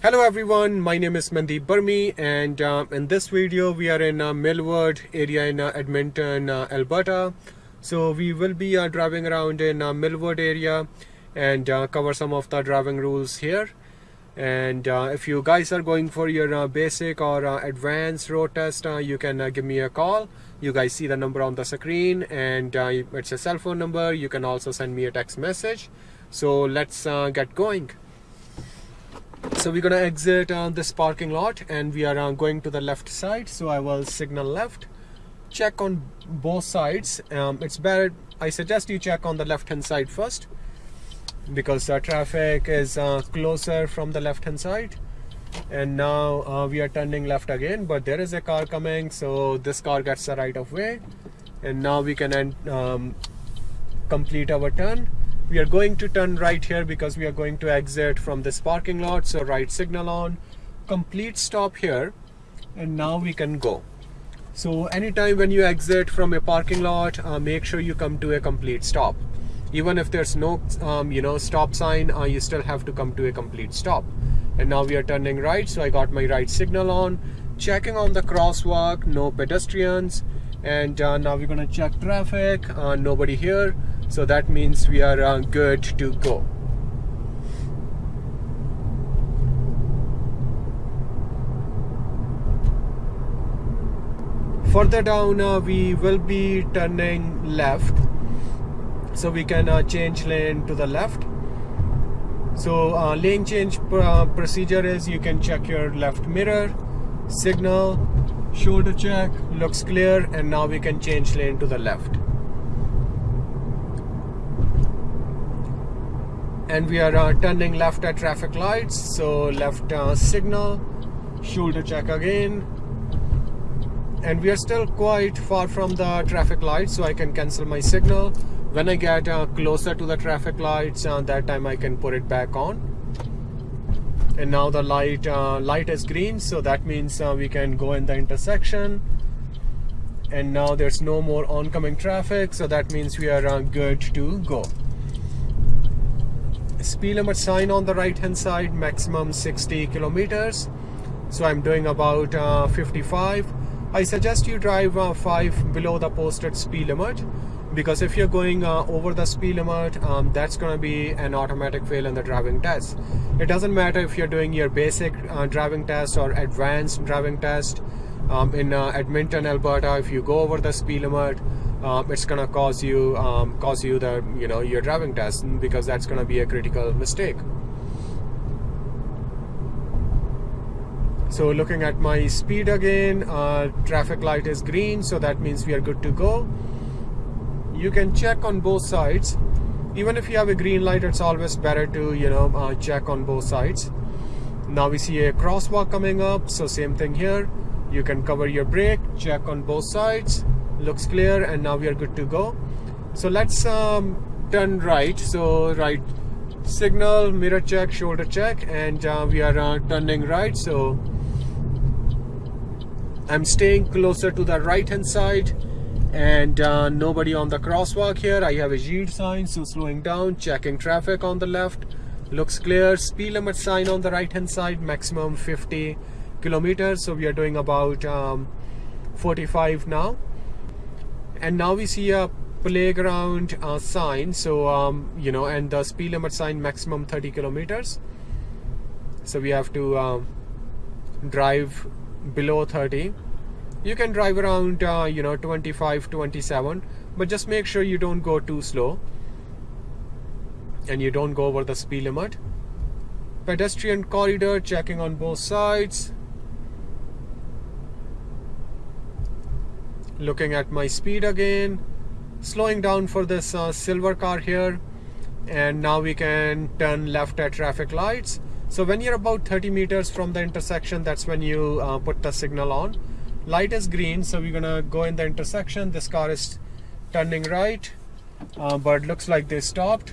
Hello everyone, my name is Mandeep Burmi and uh, in this video we are in uh, Mill Woods area in uh, Edmonton, uh, Alberta. So we will be uh, driving around in uh, Mill Woods area and cover some of the driving rules here. And if you guys are going for your basic or advanced road test, you can give me a call. You guys see the number on the screen and it's a cell phone number. You can also send me a text message. So let's get going so we're gonna exit uh, this parking lot and we are uh, going to the left side. So I will signal left check on both sides. Um, it's better I suggest you check on the left hand side first because the traffic is uh, closer from the left hand side. And now uh, we are turning left again but there is a car coming so this car gets the right of way. And now we can um, complete our turn we are going to turn right here because we are going to exit from this parking lot so right signal on. Complete stop here and now we can go. So anytime when you exit from a parking lot uh, make sure you come to a complete stop. Even if there's no um, you know stop sign uh, you still have to come to a complete stop. And now we are turning right so I got my right signal on. Checking on the crosswalk no pedestrians. And uh, now we're gonna check traffic uh, nobody here so that means we are uh, good to go. Further down uh, we will be turning left. So we can uh, change lane to the left. So uh, lane change pr uh, procedure is you can check your left mirror signal shoulder check looks clear and now we can change lane to the left and we are uh, turning left at traffic lights. So left uh, signal shoulder check again. And we are still quite far from the traffic lights so I can cancel my signal. When I get uh, closer to the traffic lights uh, that time I can put it back on. And now the light uh, light is green so that means uh, we can go in the intersection. And now there's no more oncoming traffic so that means we are good to go speed limit sign on the right hand side maximum 60 kilometers. So I'm doing about uh, 55 I suggest you drive uh, 5 below the posted speed limit because if you're going uh, over the speed limit um, that's going to be an automatic fail in the driving test. It doesn't matter if you're doing your basic uh, driving test or advanced driving test um, in uh, Edmonton Alberta if you go over the speed limit um, it's gonna cause you um, cause you the you know your driving test because that's gonna be a critical mistake. So looking at my speed again uh, traffic light is green so that means we are good to go. You can check on both sides. Even if you have a green light it's always better to you know uh, check on both sides. Now we see a crosswalk coming up so same thing here. You can cover your brake check on both sides looks clear and now we are good to go. So let's um, turn right. So right signal mirror check shoulder check and uh, we are uh, turning right. So I'm staying closer to the right hand side and uh, nobody on the crosswalk here. I have a yield sign so slowing down checking traffic on the left. Looks clear speed limit sign on the right hand side maximum 50 kilometers. So we are doing about um, 45 now and now we see a playground uh, sign. So um, you know and the speed limit sign maximum 30 kilometers. So we have to uh, drive below 30 you can drive around uh, you know 25 27 but just make sure you don't go too slow. And you don't go over the speed limit. Pedestrian corridor checking on both sides looking at my speed again slowing down for this uh, silver car here. And now we can turn left at traffic lights. So when you're about 30 meters from the intersection that's when you uh, put the signal on. Light is green so we're gonna go in the intersection. This car is turning right uh, but looks like they stopped